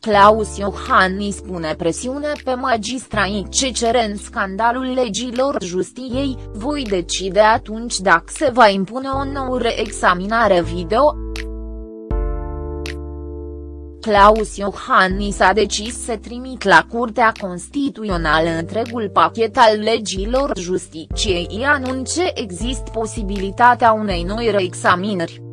Claus Iohannis pune presiune pe magistrai ce cer în scandalul legilor justiției, voi decide atunci dacă se va impune o nouă reexaminare video. Claus Iohannis a decis să trimit la Curtea Constituțională întregul pachet al legilor justiciei anunce există posibilitatea unei noi reexaminări.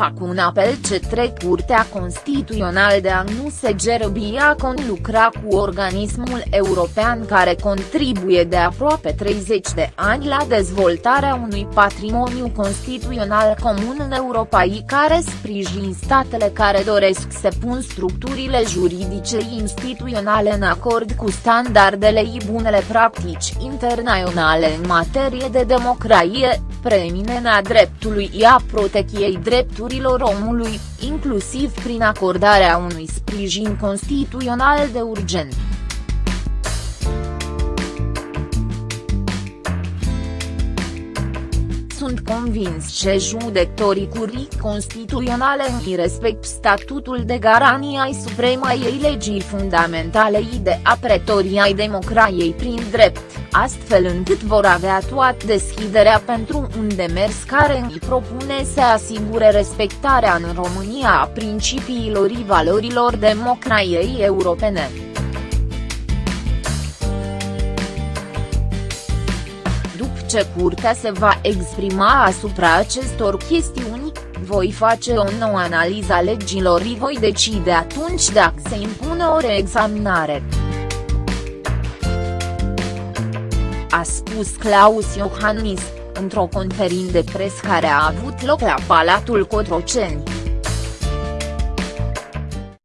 Fac un apel către Curtea Constituțională de a nu se gerăbia lucra cu organismul european care contribuie de aproape 30 de ani la dezvoltarea unui patrimoniu constituțional comun în Europa care sprijin statele care doresc să pun structurile juridice instituționale în acord cu standardele și bunele practici internaționale în materie de democrație, preeminenea dreptului și a protecției drepturilor drepturilor omului, inclusiv prin acordarea unui sprijin constituțional de urgent. Sunt convins că judecătorii curii constituționale în respect statutul de garanie ai supremai ei legii fundamentale i de apretorii ai democrației prin drept, astfel încât vor avea toată deschiderea pentru un demers care îi propune să asigure respectarea în România a principiilor și valorilor democrației europene. Ce curtea se va exprima asupra acestor chestiuni, voi face o nouă analiză a legilor și voi decide atunci dacă se impune o reexaminare. A spus Claus Iohannis, într-o conferință de pres care a avut loc la Palatul Cotroceni.